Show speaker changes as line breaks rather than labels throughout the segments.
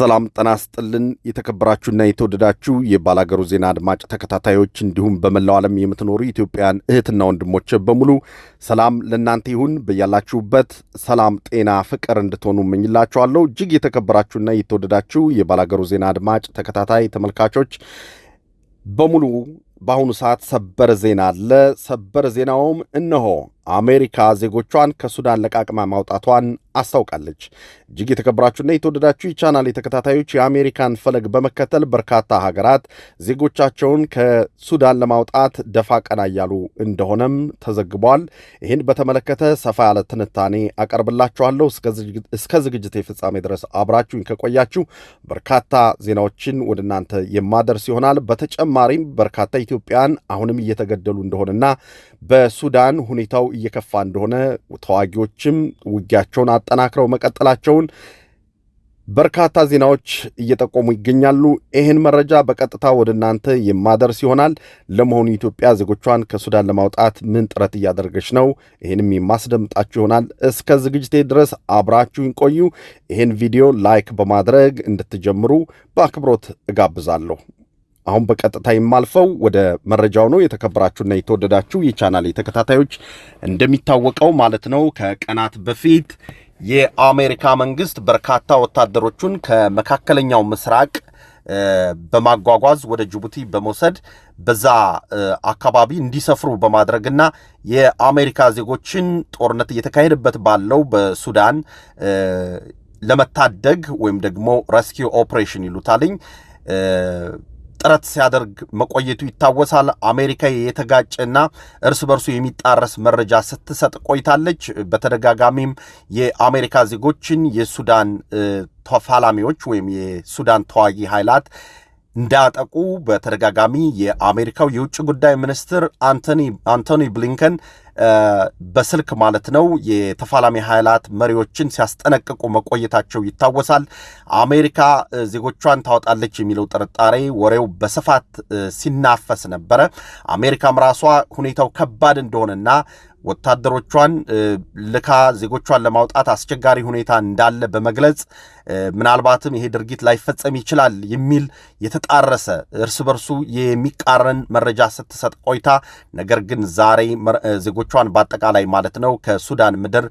ሰላም ጠና ስጥልን። የተከበራችሁና የተወደዳችሁ የባላገሩ ዜና አድማጭ ተከታታዮች እንዲሁም በመላው ዓለም የምትኖሩ ኢትዮጵያን እህትና ወንድሞች በሙሉ ሰላም ለእናንተ ይሁን። በያላችሁበት ሰላም፣ ጤና፣ ፍቅር እንድትሆኑ እመኝላችኋለሁ። እጅግ የተከበራችሁና የተወደዳችሁ የባላገሩ ዜና አድማጭ ተከታታይ ተመልካቾች በሙሉ በአሁኑ ሰዓት ሰበር ዜና አለ። ሰበር ዜናውም እነሆ አሜሪካ ዜጎቿን ከሱዳን ለቃቅማ ማውጣቷን አስታውቃለች። እጅግ የተከበራችሁና የተወደዳችሁ የቻናል ተከታታዮች የአሜሪካን ፈለግ በመከተል በርካታ ሀገራት ዜጎቻቸውን ከሱዳን ለማውጣት ደፋ ቀና እያሉ እንደሆነም ተዘግቧል። ይህን በተመለከተ ሰፋ ያለ ትንታኔ አቀርብላችኋለሁ። እስከ ዝግጅት ፍጻሜ ድረስ አብራችሁኝ ከቆያችሁ በርካታ ዜናዎችን ወደ እናንተ የማደርስ ይሆናል። በተጨማሪም በርካታ ኢትዮጵያን አሁንም እየተገደሉ እንደሆነና በሱዳን ሁኔታው እየከፋ እንደሆነ ተዋጊዎችም ውጊያቸውን አጠናክረው መቀጠላቸውን በርካታ ዜናዎች እየጠቆሙ ይገኛሉ። ይህን መረጃ በቀጥታ ወደ እናንተ የማደርስ ይሆናል። ለመሆኑ ኢትዮጵያ ዜጎቿን ከሱዳን ለማውጣት ምን ጥረት እያደረገች ነው? ይህንም የማስደምጣችሁ ይሆናል። እስከ ዝግጅቴ ድረስ አብራችሁኝ ቆዩ። ይህን ቪዲዮ like በማድረግ እንድትጀምሩ በአክብሮት እጋብዛለሁ። አሁን በቀጥታ የማልፈው ወደ መረጃው ነው። የተከበራችሁና የተወደዳችሁ የቻናል ተከታታዮች እንደሚታወቀው ማለት ነው ከቀናት በፊት የአሜሪካ መንግስት በርካታ ወታደሮቹን ከመካከለኛው ምስራቅ በማጓጓዝ ወደ ጅቡቲ በመውሰድ በዛ አካባቢ እንዲሰፍሩ በማድረግና የአሜሪካ ዜጎችን ጦርነት እየተካሄደበት ባለው በሱዳን ለመታደግ ወይም ደግሞ rescue operation ይሉታልኝ ጥረት ሲያደርግ መቆየቱ ይታወሳል። አሜሪካ የተጋጨና እርስ በርሱ የሚጣረስ መረጃ ስትሰጥ ቆይታለች። በተደጋጋሚም የአሜሪካ ዜጎችን የሱዳን ተፋላሚዎች ወይም የሱዳን ተዋጊ ኃይላት እንዳያጠቁ በተደጋጋሚ የአሜሪካው የውጭ ጉዳይ ሚኒስትር አንቶኒ ብሊንከን በስልክ ማለት ነው የተፋላሚ ኃይላት መሪዎችን ሲያስጠነቅቁ መቆየታቸው ይታወሳል። አሜሪካ ዜጎቿን ታወጣለች የሚለው ጥርጣሬ ወሬው በስፋት ሲናፈስ ነበረ። አሜሪካም ራሷ ሁኔታው ከባድ እንደሆነና ወታደሮቿን ልካ ዜጎቿን ለማውጣት አስቸጋሪ ሁኔታ እንዳለ በመግለጽ ምናልባትም ይሄ ድርጊት ላይፈጸም ይችላል የሚል የተጣረሰ እርስ በርሱ የሚቃረን መረጃ ስትሰጥ ቆይታ ነገር ግን ዛሬ ዜጎቿን በአጠቃላይ ማለት ነው ከሱዳን ምድር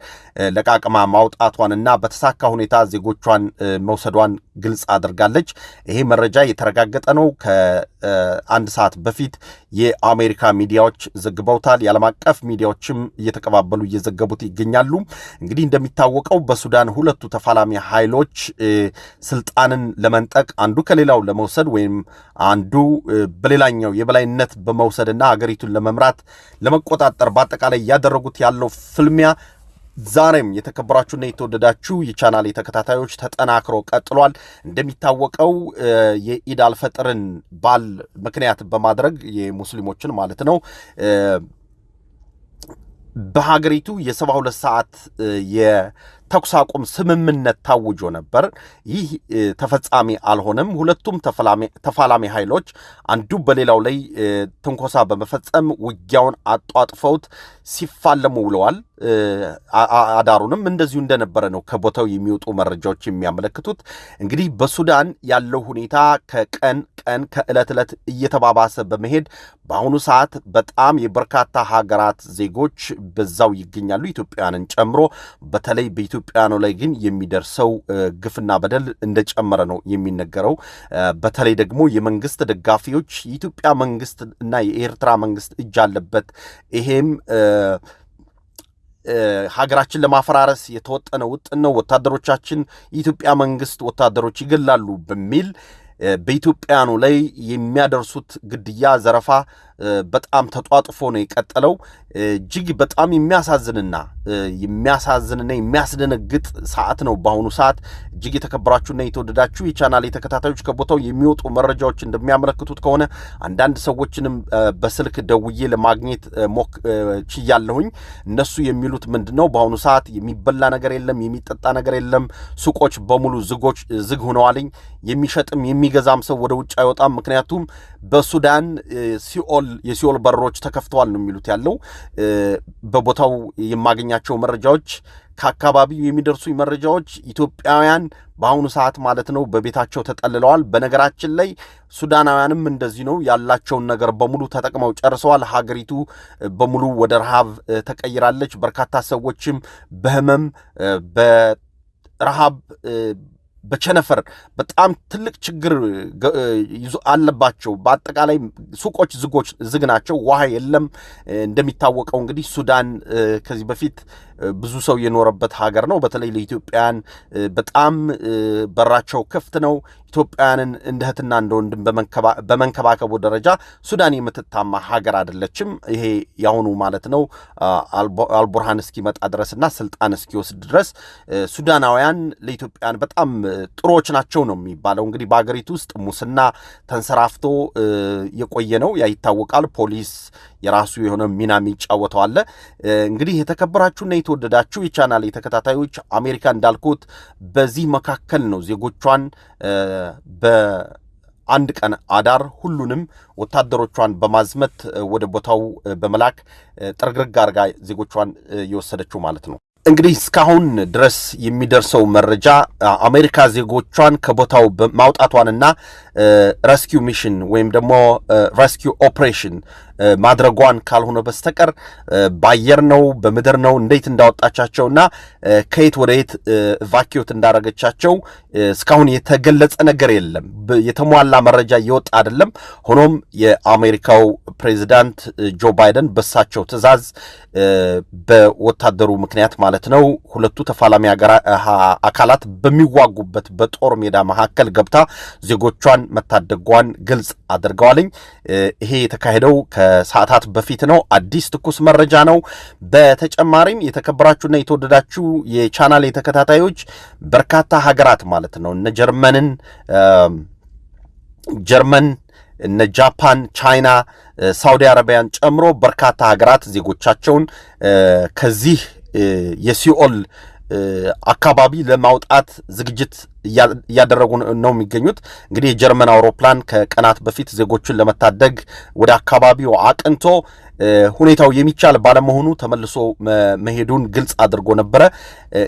ለቃቅማ ማውጣቷንና በተሳካ ሁኔታ ዜጎቿን መውሰዷን ግልጽ አድርጋለች። ይሄ መረጃ የተረጋገጠ ነው። ከአንድ ሰዓት በፊት የአሜሪካ ሚዲያዎች ዘግበውታል። የዓለም አቀፍ ሚዲያዎችም እየተቀባበሉ እየዘገቡት ይገኛሉ። እንግዲህ እንደሚታወቀው በሱዳን ሁለቱ ተፋላሚ ኃይሎች ስልጣንን ለመንጠቅ አንዱ ከሌላው ለመውሰድ ወይም አንዱ በሌላኛው የበላይነት በመውሰድና ሀገሪቱን ለመምራት ለመቆጣጠር በአጠቃላይ እያደረጉት ያለው ፍልሚያ ዛሬም የተከበራችሁና የተወደዳችሁ የቻናል ተከታታዮች ተጠናክሮ ቀጥሏል። እንደሚታወቀው የኢድ አልፈጥርን በዓል ምክንያት በማድረግ የሙስሊሞችን ማለት ነው በሀገሪቱ የሰባ ሁለት ሰዓት የተኩስ አቁም ስምምነት ታውጆ ነበር። ይህ ተፈጻሚ አልሆነም። ሁለቱም ተፋላሚ ኃይሎች አንዱ በሌላው ላይ ትንኮሳ በመፈጸም ውጊያውን አጧጥፈውት ሲፋለሙ ውለዋል። አዳሩንም እንደዚሁ እንደነበረ ነው ከቦታው የሚወጡ መረጃዎች የሚያመለክቱት። እንግዲህ በሱዳን ያለው ሁኔታ ከቀን ቀን ከዕለት ዕለት እየተባባሰ በመሄድ በአሁኑ ሰዓት በጣም የበርካታ ሀገራት ዜጎች በዛው ይገኛሉ፣ ኢትዮጵያውያንን ጨምሮ። በተለይ በኢትዮጵያውያኑ ላይ ግን የሚደርሰው ግፍና በደል እንደጨመረ ነው የሚነገረው። በተለይ ደግሞ የመንግስት ደጋፊዎች የኢትዮጵያ መንግስት እና የኤርትራ መንግስት እጅ አለበት ይሄም ሀገራችን ለማፈራረስ የተወጠነ ውጥን ነው፣ ወታደሮቻችን የኢትዮጵያ መንግስት ወታደሮች ይገላሉ በሚል በኢትዮጵያኑ ላይ የሚያደርሱት ግድያ፣ ዘረፋ በጣም ተጧጥፎ ነው የቀጠለው። እጅግ በጣም የሚያሳዝንና የሚያሳዝንና የሚያስደነግጥ ሰዓት ነው በአሁኑ ሰዓት። እጅግ የተከበራችሁና የተወደዳችሁ የቻናል ተከታታዮች ከቦታው የሚወጡ መረጃዎች እንደሚያመለክቱት ከሆነ አንዳንድ ሰዎችንም በስልክ ደውዬ ለማግኘት ሞክሬያለሁኝ። እነሱ የሚሉት ምንድን ነው? በአሁኑ ሰዓት የሚበላ ነገር የለም፣ የሚጠጣ ነገር የለም። ሱቆች በሙሉ ዝጎች ዝግ ሆነዋልኝ። የሚሸጥም የሚገዛም ሰው ወደ ውጭ አይወጣም። ምክንያቱም በሱዳን ሲኦል የሲኦል በሮች ተከፍተዋል ነው የሚሉት ያለው በቦታው የማገኛቸው መረጃዎች ከአካባቢው የሚደርሱ መረጃዎች ኢትዮጵያውያን በአሁኑ ሰዓት ማለት ነው በቤታቸው ተጠልለዋል። በነገራችን ላይ ሱዳናውያንም እንደዚህ ነው ያላቸውን ነገር በሙሉ ተጠቅመው ጨርሰዋል። ሀገሪቱ በሙሉ ወደ ረሃብ ተቀይራለች። በርካታ ሰዎችም በህመም በረሃብ በቸነፈር በጣም ትልቅ ችግር አለባቸው። በአጠቃላይ ሱቆች ዝጎች ዝግ ናቸው። ውሃ የለም። እንደሚታወቀው እንግዲህ ሱዳን ከዚህ በፊት ብዙ ሰው የኖረበት ሀገር ነው። በተለይ ለኢትዮጵያውያን በጣም በራቸው ክፍት ነው። ኢትዮጵያውያንን እንደ እህትና እንደ ወንድም በመንከባከቡ ደረጃ ሱዳን የምትታማ ሀገር አይደለችም። ይሄ ያሁኑ ማለት ነው አልቡርሃን እስኪመጣ ድረስና ስልጣን እስኪወስድ ድረስ ሱዳናውያን ለኢትዮጵያውያን በጣም ጥሩዎች ናቸው ነው የሚባለው። እንግዲህ በሀገሪቱ ውስጥ ሙስና ተንሰራፍቶ የቆየ ነው ያ ይታወቃል። ፖሊስ የራሱ የሆነ ሚና የሚጫወተው አለ። እንግዲህ የተከበራችሁና የተወደዳችሁ የቻናል ተከታታዮች አሜሪካ እንዳልኩት በዚህ መካከል ነው ዜጎቿን በአንድ ቀን አዳር ሁሉንም ወታደሮቿን በማዝመት ወደ ቦታው በመላክ ጥርግርግ አድርጋ ዜጎቿን የወሰደችው ማለት ነው። እንግዲህ እስካሁን ድረስ የሚደርሰው መረጃ አሜሪካ ዜጎቿን ከቦታው ማውጣቷንና rescue mission ወይም ደግሞ rescue operation ማድረጓን ካልሆነ በስተቀር በአየር ነው በምድር ነው እንዴት እንዳወጣቻቸውና ከየት ወደ የት evacuate እንዳረገቻቸው እስካሁን የተገለጸ ነገር የለም። የተሟላ መረጃ እየወጣ አይደለም። ሆኖም የአሜሪካው ፕሬዚዳንት ጆ ባይደን በሳቸው ትዕዛዝ በወታደሩ ምክንያት ማለት ነው ሁለቱ ተፋላሚ አካላት በሚዋጉበት በጦር ሜዳ መካከል ገብታ ዜጎቿን መታደጓን ግልጽ አድርገዋልኝ። ይሄ የተካሄደው ከሰዓታት በፊት ነው። አዲስ ትኩስ መረጃ ነው። በተጨማሪም የተከበራችሁና የተወደዳችሁ የቻናል ተከታታዮች በርካታ ሀገራት ማለት ነው እነ ጀርመንን ጀርመን እነ ጃፓን፣ ቻይና፣ ሳውዲ አረቢያን ጨምሮ በርካታ ሀገራት ዜጎቻቸውን ከዚህ የሲኦል አካባቢ ለማውጣት ዝግጅት እያደረጉ ነው የሚገኙት። እንግዲህ የጀርመን አውሮፕላን ከቀናት በፊት ዜጎቹን ለመታደግ ወደ አካባቢው አቅንቶ ሁኔታው የሚቻል ባለመሆኑ ተመልሶ መሄዱን ግልጽ አድርጎ ነበረ።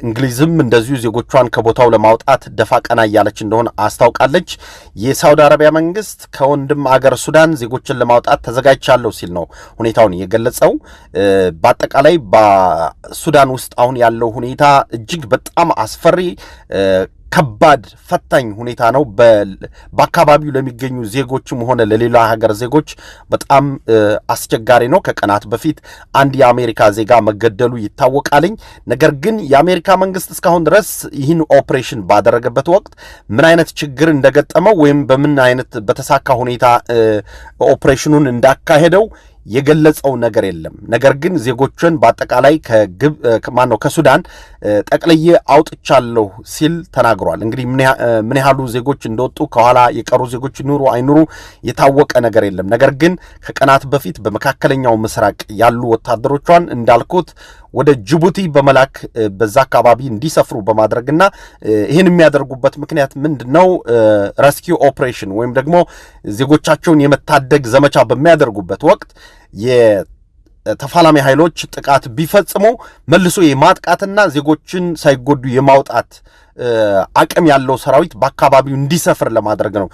እንግሊዝም እንደዚሁ ዜጎቿን ከቦታው ለማውጣት ደፋ ቀና እያለች እንደሆነ አስታውቃለች። የሳውዲ አረቢያ መንግስት ከወንድም አገር ሱዳን ዜጎችን ለማውጣት ተዘጋጅቻለሁ ሲል ነው ሁኔታውን የገለጸው። በአጠቃላይ በሱዳን ውስጥ አሁን ያለው ሁኔታ እጅግ በጣም አስፈሪ ከባድ ፈታኝ ሁኔታ ነው። በአካባቢው ለሚገኙ ዜጎችም ሆነ ለሌላ ሀገር ዜጎች በጣም አስቸጋሪ ነው። ከቀናት በፊት አንድ የአሜሪካ ዜጋ መገደሉ ይታወቃልኝ። ነገር ግን የአሜሪካ መንግስት እስካሁን ድረስ ይህን ኦፕሬሽን ባደረገበት ወቅት ምን አይነት ችግር እንደገጠመው ወይም በምን አይነት በተሳካ ሁኔታ ኦፕሬሽኑን እንዳካሄደው የገለጸው ነገር የለም። ነገር ግን ዜጎችን በአጠቃላይ ማነው ከሱዳን ጠቅልዬ አውጥቻለሁ ሲል ተናግሯል። እንግዲህ ምን ያህሉ ዜጎች እንደወጡ ከኋላ የቀሩ ዜጎች ይኑሩ አይኑሩ የታወቀ ነገር የለም። ነገር ግን ከቀናት በፊት በመካከለኛው ምስራቅ ያሉ ወታደሮቿን እንዳልኩት ወደ ጅቡቲ በመላክ በዛ አካባቢ እንዲሰፍሩ በማድረግና ይህን የሚያደርጉበት ምክንያት ምንድን ነው? rescue operation ወይም ደግሞ ዜጎቻቸውን የመታደግ ዘመቻ በሚያደርጉበት ወቅት የተፋላሚ ኃይሎች ጥቃት ቢፈጽሙ መልሶ የማጥቃትና ዜጎችን ሳይጎዱ የማውጣት አቅም ያለው ሰራዊት በአካባቢው እንዲሰፍር ለማድረግ ነው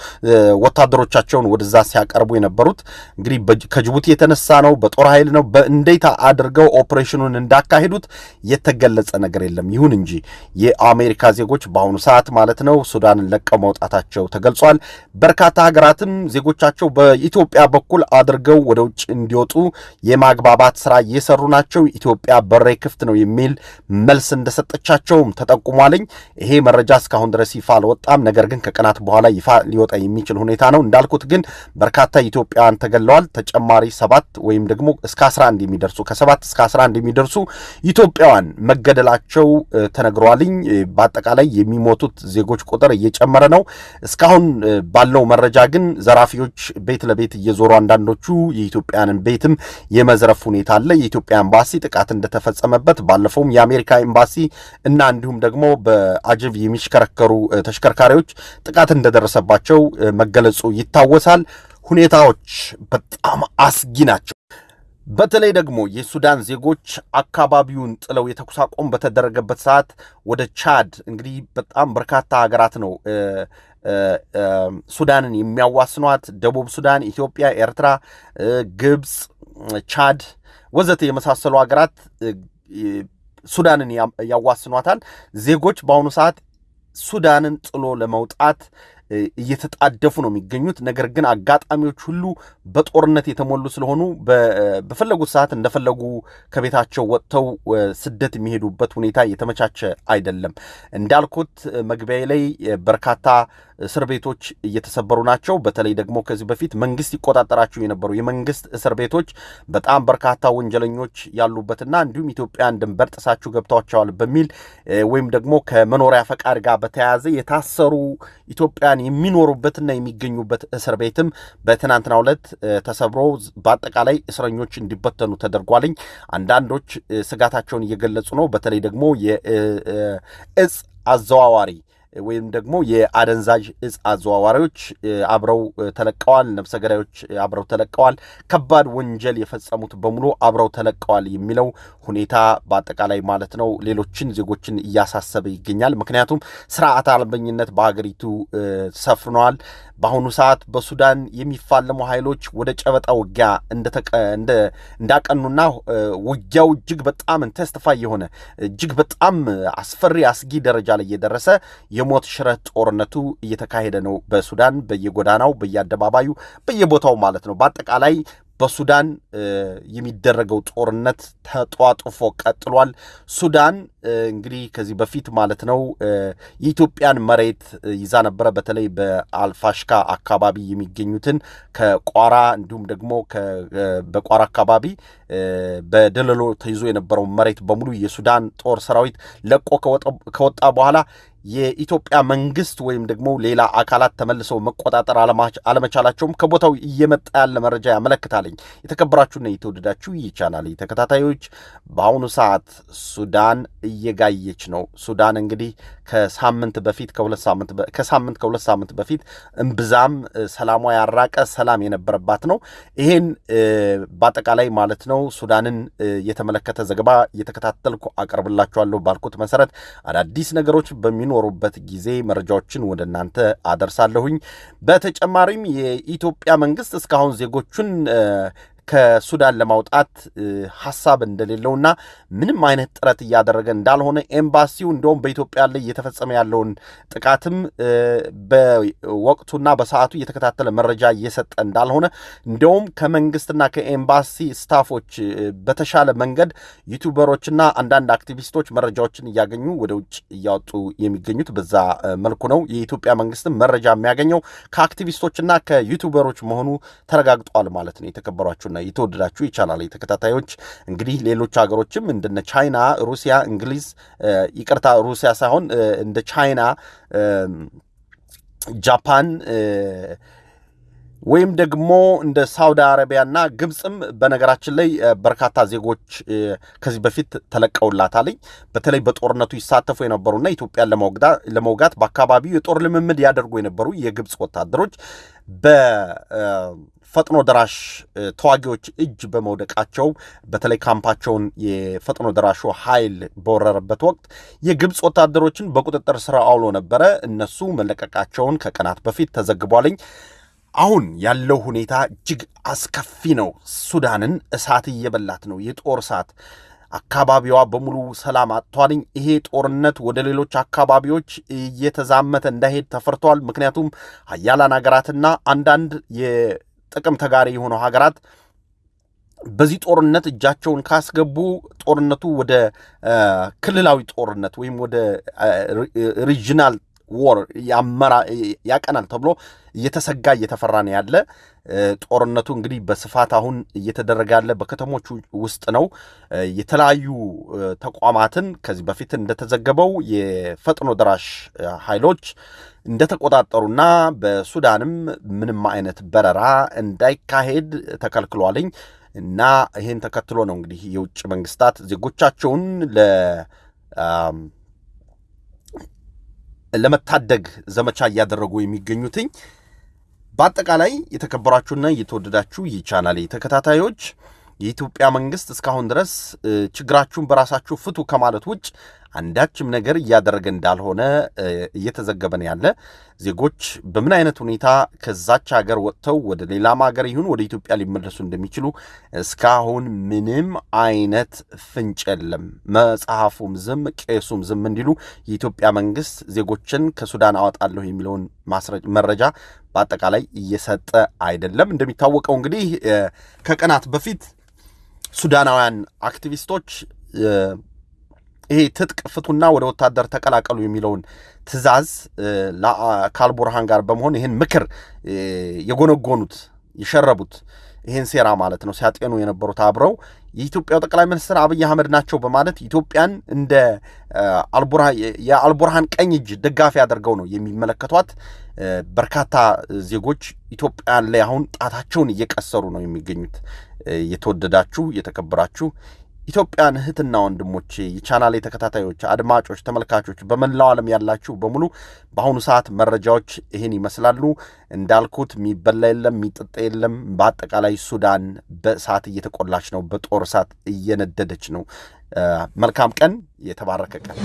ወታደሮቻቸውን ወደዛ ሲያቀርቡ የነበሩት። እንግዲህ ከጅቡቲ የተነሳ ነው፣ በጦር ኃይል ነው፣ በእንዴት አድርገው ኦፕሬሽኑን እንዳካሄዱት የተገለጸ ነገር የለም። ይሁን እንጂ የአሜሪካ ዜጎች በአሁኑ ሰዓት ማለት ነው ሱዳንን ለቀው መውጣታቸው ተገልጿል። በርካታ ሀገራትም ዜጎቻቸው በኢትዮጵያ በኩል አድርገው ወደ ውጭ እንዲወጡ የማግባባት ስራ እየሰሩ ናቸው። ኢትዮጵያ በሬ ክፍት ነው የሚል መልስ እንደሰጠቻቸውም ተጠቁሟልኝ። ይሄ መረጃ እስካሁን ድረስ ይፋ አልወጣም። ነገር ግን ከቀናት በኋላ ይፋ ሊወጣ የሚችል ሁኔታ ነው። እንዳልኩት ግን በርካታ ኢትዮጵያውያን ተገለዋል። ተጨማሪ ሰባት ወይም ደግሞ እስከ 11 የሚደርሱ ከሰባት እስከ 11 የሚደርሱ ኢትዮጵያውያን መገደላቸው ተነግሯልኝ። በአጠቃላይ የሚሞቱት ዜጎች ቁጥር እየጨመረ ነው። እስካሁን ባለው መረጃ ግን ዘራፊዎች ቤት ለቤት እየዞሩ አንዳንዶቹ የኢትዮጵያንን ቤትም የመዝረፍ ሁኔታ አለ። የኢትዮጵያ ኤምባሲ ጥቃት እንደተፈጸመበት ባለፈውም የአሜሪካ ኤምባሲ እና እንዲሁም ደግሞ በአጀብ የሚሽከረከሩ ተሽከርካሪዎች ጥቃት እንደደረሰባቸው መገለጹ ይታወሳል። ሁኔታዎች በጣም አስጊ ናቸው። በተለይ ደግሞ የሱዳን ዜጎች አካባቢውን ጥለው የተኩስ አቁም በተደረገበት ሰዓት ወደ ቻድ እንግዲህ በጣም በርካታ ሀገራት ነው ሱዳንን የሚያዋስኗት ደቡብ ሱዳን፣ ኢትዮጵያ፣ ኤርትራ፣ ግብፅ፣ ቻድ ወዘተ የመሳሰሉ ሀገራት ሱዳንን ያዋስኗታል። ዜጎች በአሁኑ ሰዓት ሱዳንን ጥሎ ለመውጣት እየተጣደፉ ነው የሚገኙት። ነገር ግን አጋጣሚዎች ሁሉ በጦርነት የተሞሉ ስለሆኑ በፈለጉት ሰዓት እንደፈለጉ ከቤታቸው ወጥተው ስደት የሚሄዱበት ሁኔታ የተመቻቸ አይደለም። እንዳልኩት መግቢያ ላይ በርካታ እስር ቤቶች እየተሰበሩ ናቸው። በተለይ ደግሞ ከዚህ በፊት መንግስት ይቆጣጠራቸው የነበሩ የመንግስት እስር ቤቶች በጣም በርካታ ወንጀለኞች ያሉበትና እንዲሁም ኢትዮጵያን ድንበር ጥሳችሁ ገብታችኋል በሚል ወይም ደግሞ ከመኖሪያ ፈቃድ ጋር በተያያዘ የታሰሩ ኢትዮጵያን የሚኖሩበትና የሚገኙበት እስር ቤትም በትናንትናው ዕለት ተሰብሮ በአጠቃላይ እስረኞች እንዲበተኑ ተደርጓልኝ። አንዳንዶች ስጋታቸውን እየገለጹ ነው። በተለይ ደግሞ የእጽ አዘዋዋሪ ወይም ደግሞ የአደንዛዥ እጽ አዘዋዋሪዎች አብረው ተለቀዋል። ነፍሰ ገዳዮች አብረው ተለቀዋል። ከባድ ወንጀል የፈጸሙት በሙሉ አብረው ተለቀዋል የሚለው ሁኔታ በአጠቃላይ ማለት ነው ሌሎችን ዜጎችን እያሳሰበ ይገኛል። ምክንያቱም ስርዓት አልበኝነት በሀገሪቱ ሰፍነዋል። በአሁኑ ሰዓት በሱዳን የሚፋለሙ ኃይሎች ወደ ጨበጣ ውጊያ እንዳቀኑና ውጊያው እጅግ በጣም ኢንተንሲፋይ የሆነ እጅግ በጣም አስፈሪ አስጊ ደረጃ ላይ የደረሰ የሞት ሽረት ጦርነቱ እየተካሄደ ነው። በሱዳን በየጎዳናው በየአደባባዩ በየቦታው ማለት ነው። በአጠቃላይ በሱዳን የሚደረገው ጦርነት ተጧጥፎ ቀጥሏል። ሱዳን እንግዲህ ከዚህ በፊት ማለት ነው የኢትዮጵያን መሬት ይዛ ነበረ። በተለይ በአልፋሽካ አካባቢ የሚገኙትን ከቋራ እንዲሁም ደግሞ በቋራ አካባቢ በደለሎ ተይዞ የነበረው መሬት በሙሉ የሱዳን ጦር ሰራዊት ለቆ ከወጣ በኋላ የኢትዮጵያ መንግስት ወይም ደግሞ ሌላ አካላት ተመልሰው መቆጣጠር አለመቻላቸውም ከቦታው እየመጣ ያለ መረጃ ያመለክታለኝ። የተከበራችሁና የተወደዳችሁ ይህ ቻናል ተከታታዮች በአሁኑ ሰዓት ሱዳን እየጋየች ነው። ሱዳን እንግዲህ ከሳምንት በፊት ከሳምንት ከሁለት ሳምንት በፊት እምብዛም ሰላሟ ያራቀ ሰላም የነበረባት ነው። ይሄን በአጠቃላይ ማለት ነው ሱዳንን የተመለከተ ዘገባ እየተከታተልኩ አቀርብላችኋለሁ ባልኩት መሰረት አዳዲስ ነገሮች በሚኖሩበት ጊዜ መረጃዎችን ወደ እናንተ አደርሳለሁኝ። በተጨማሪም የኢትዮጵያ መንግስት እስካሁን ዜጎቹን ከሱዳን ለማውጣት ሀሳብ እንደሌለውና ምንም አይነት ጥረት እያደረገ እንዳልሆነ ኤምባሲው እንደውም በኢትዮጵያ ላይ እየተፈጸመ ያለውን ጥቃትም በወቅቱና በሰዓቱ እየተከታተለ መረጃ እየሰጠ እንዳልሆነ እንደውም ከመንግስትና ከኤምባሲ staff ኦች በተሻለ መንገድ YouTuber ኦችና አንዳንድ አክቲቪስቶች መረጃዎችን እያገኙ ወደ ውጭ እያወጡ የሚገኙት በዛ መልኩ ነው። የኢትዮጵያ መንግስትም መረጃ የሚያገኘው ከአክቲቪስቶችና ከ YouTuber ኦች መሆኑ ተረጋግጧል ማለት ነው። የተከበሯችሁና የተወደዳችሁ ይቻላል ተከታታዮች እንግዲህ ሌሎች ሀገሮችም እንደነ ቻይና፣ ሩሲያ፣ እንግሊዝ ይቅርታ ሩሲያ ሳይሆን እንደ ቻይና፣ ጃፓን ወይም ደግሞ እንደ ሳውዲ አረቢያና ግብፅም በነገራችን ላይ በርካታ ዜጎች ከዚህ በፊት ተለቀውላታልኝ። በተለይ በጦርነቱ ይሳተፉ የነበሩና ኢትዮጵያን ለመውጋት በአካባቢው የጦር ልምምድ ያደርጉ የነበሩ የግብፅ ወታደሮች በፈጥኖ ደራሽ ተዋጊዎች እጅ በመውደቃቸው በተለይ ካምፓቸውን የፈጥኖ ደራሹ ኃይል በወረረበት ወቅት የግብፅ ወታደሮችን በቁጥጥር ስር አውሎ ነበረ። እነሱ መለቀቃቸውን ከቀናት በፊት ተዘግቧልኝ። አሁን ያለው ሁኔታ እጅግ አስከፊ ነው። ሱዳንን እሳት እየበላት ነው። የጦር እሳት አካባቢዋ በሙሉ ሰላም አጥቷልኝ። ይሄ ጦርነት ወደ ሌሎች አካባቢዎች እየተዛመተ እንዳይሄድ ተፈርቷል። ምክንያቱም ሀያላን ሀገራትና አንዳንድ የጥቅም ተጋሪ የሆኑ ሀገራት በዚህ ጦርነት እጃቸውን ካስገቡ ጦርነቱ ወደ ክልላዊ ጦርነት ወይም ወደ ሪጅናል ወር ያቀናል ተብሎ እየተሰጋ እየተፈራ ነው ያለ። ጦርነቱ እንግዲህ በስፋት አሁን እየተደረገ ያለ በከተሞች ውስጥ ነው። የተለያዩ ተቋማትን ከዚህ በፊት እንደተዘገበው የፈጥኖ ደራሽ ኃይሎች እንደተቆጣጠሩና በሱዳንም ምንም አይነት በረራ እንዳይካሄድ ተከልክሏልኝ እና ይህን ተከትሎ ነው እንግዲህ የውጭ መንግስታት ዜጎቻቸውን ለ ለመታደግ ዘመቻ እያደረጉ የሚገኙትኝ። በአጠቃላይ የተከበራችሁና የተወደዳችሁ የቻናሌ ተከታታዮች የኢትዮጵያ መንግስት እስካሁን ድረስ ችግራችሁን በራሳችሁ ፍቱ ከማለት ውጭ አንዳችም ነገር እያደረገ እንዳልሆነ እየተዘገበ ነው ያለ። ዜጎች በምን አይነት ሁኔታ ከዛች ሀገር ወጥተው ወደ ሌላም ሀገር ይሁን ወደ ኢትዮጵያ ሊመለሱ እንደሚችሉ እስካሁን ምንም አይነት ፍንጭ የለም። መጽሐፉም ዝም፣ ቄሱም ዝም እንዲሉ የኢትዮጵያ መንግስት ዜጎችን ከሱዳን አወጣለሁ የሚለውን መረጃ በአጠቃላይ እየሰጠ አይደለም። እንደሚታወቀው እንግዲህ ከቀናት በፊት ሱዳናውያን አክቲቪስቶች ይሄ ትጥቅ ፍቱና ወደ ወታደር ተቀላቀሉ የሚለውን ትዕዛዝ ከአልቡርሃን ጋር በመሆን ይህን ምክር የጎነጎኑት የሸረቡት ይህን ሴራ ማለት ነው ሲያጤኑ የነበሩት አብረው የኢትዮጵያው ጠቅላይ ሚኒስትር አብይ አህመድ ናቸው በማለት ኢትዮጵያን እንደ የአልቡርሃን ቀኝ እጅ ደጋፊ አድርገው ነው የሚመለከቷት። በርካታ ዜጎች ኢትዮጵያን ላይ አሁን ጣታቸውን እየቀሰሩ ነው የሚገኙት። የተወደዳችሁ የተከበራችሁ ኢትዮጵያን እህትና ወንድሞቼ የቻናሌ ተከታታዮች፣ አድማጮች፣ ተመልካቾች በመላው ዓለም ያላችሁ በሙሉ በአሁኑ ሰዓት መረጃዎች ይህን ይመስላሉ። እንዳልኩት የሚበላ የለም የሚጠጣ የለም። በአጠቃላይ ሱዳን በእሳት እየተቆላች ነው፣ በጦር እሳት እየነደደች ነው። መልካም ቀን፣ የተባረከ ቀን